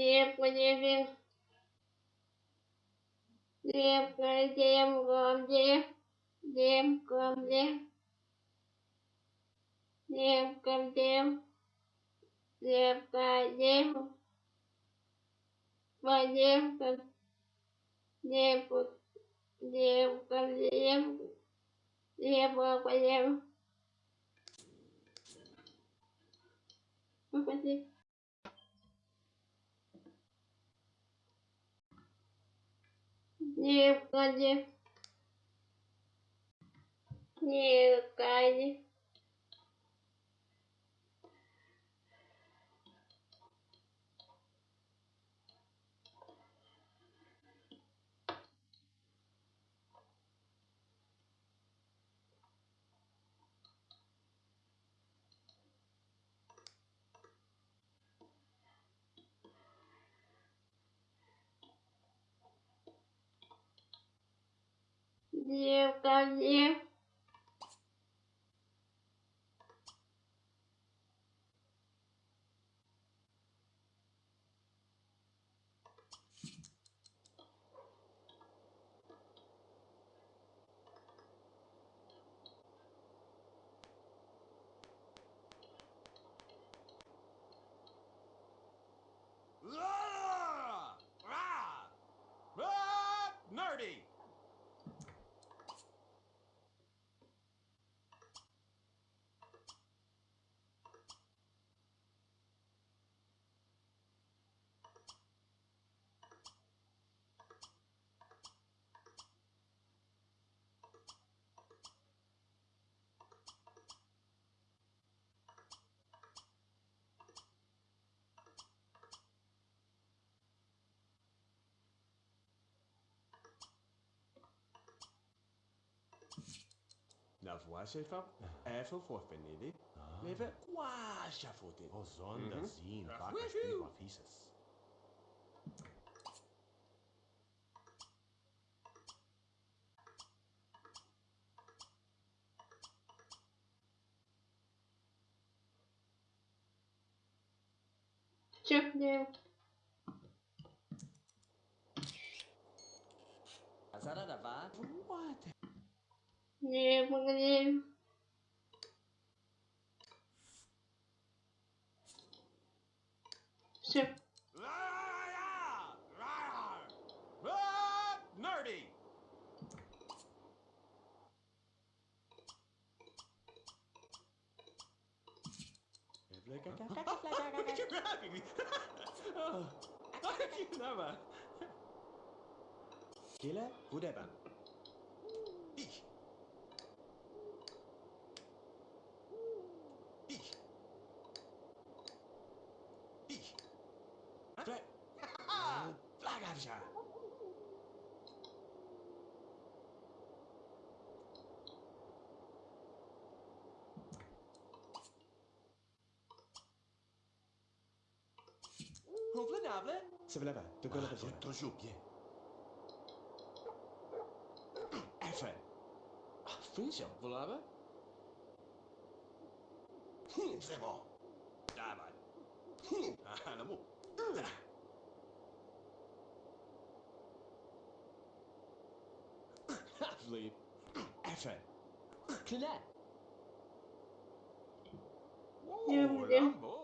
лепневин, лепка лепком леп, лепком леп, лепком леп, лепка леп, полепка лепу, лепка леп, лепка полеп. Спасибо. не ради не ради создании vanaf Washington even voor beneden. Ah. Leven kwasja voor dit. Oh, zonder mm -hmm. zien. Pakken spiegel viezes. Чекни. Azarada vai. What? Не, погоди. Все. You're grabbing me! oh, I can't you never! Killer, whatever. Je vous plaire déjà. Vous vous lèvrez? C'est vrai là-bas? De quoi vous êtes toujours bien? Enfin, affin, si on vous. karşılayıp Efe, Kle. Whoa, Rambo.